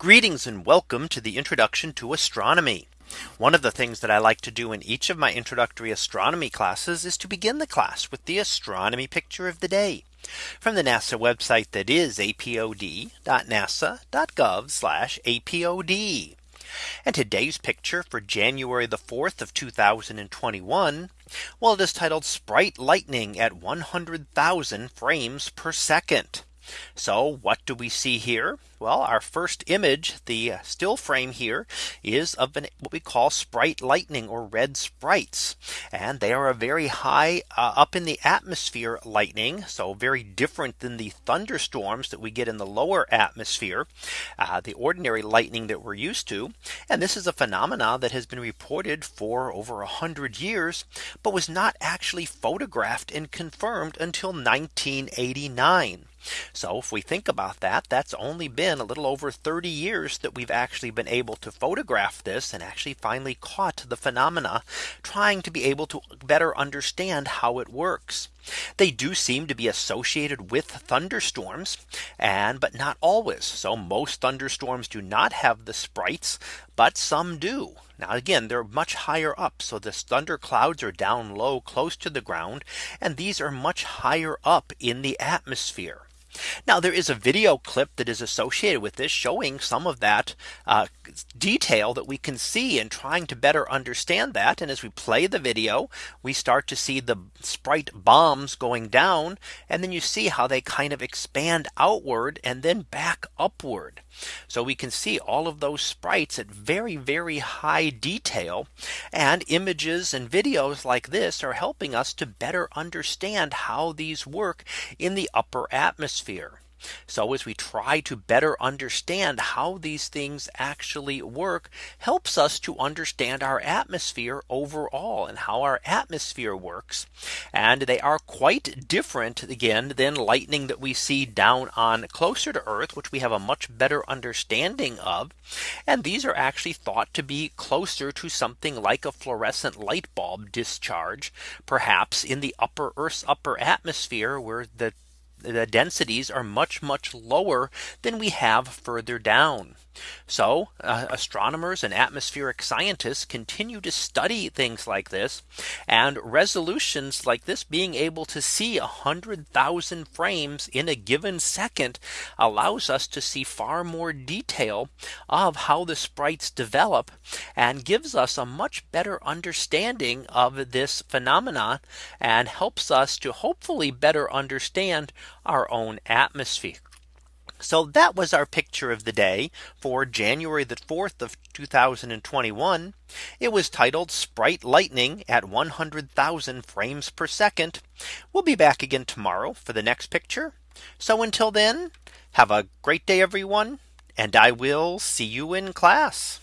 Greetings and welcome to the introduction to astronomy. One of the things that I like to do in each of my introductory astronomy classes is to begin the class with the astronomy picture of the day from the NASA website that is apod.nasa.gov apod. And today's picture for January the 4th of 2021. Well, it is titled Sprite Lightning at 100,000 frames per second. So what do we see here? Well, our first image, the still frame here is of an, what we call sprite lightning or red sprites. And they are a very high uh, up in the atmosphere lightning. So very different than the thunderstorms that we get in the lower atmosphere, uh, the ordinary lightning that we're used to. And this is a phenomena that has been reported for over a hundred years, but was not actually photographed and confirmed until 1989. So if we think about that, that's only been a little over 30 years that we've actually been able to photograph this and actually finally caught the phenomena trying to be able to better understand how it works. They do seem to be associated with thunderstorms and but not always. So most thunderstorms do not have the sprites, but some do. Now again, they're much higher up. So the thunder clouds are down low close to the ground. And these are much higher up in the atmosphere. Now there is a video clip that is associated with this showing some of that uh, detail that we can see and trying to better understand that. And as we play the video, we start to see the sprite bombs going down. And then you see how they kind of expand outward and then back upward. So we can see all of those sprites at very, very high detail. And images and videos like this are helping us to better understand how these work in the upper atmosphere. So as we try to better understand how these things actually work helps us to understand our atmosphere overall and how our atmosphere works. And they are quite different again than lightning that we see down on closer to Earth, which we have a much better understanding of. And these are actually thought to be closer to something like a fluorescent light bulb discharge, perhaps in the upper Earth's upper atmosphere where the the densities are much, much lower than we have further down. So uh, astronomers and atmospheric scientists continue to study things like this and resolutions like this being able to see a hundred thousand frames in a given second allows us to see far more detail of how the sprites develop and gives us a much better understanding of this phenomenon and helps us to hopefully better understand our own atmosphere. So that was our picture of the day for January the 4th of 2021. It was titled Sprite Lightning at 100,000 frames per second. We'll be back again tomorrow for the next picture. So until then, have a great day, everyone. And I will see you in class.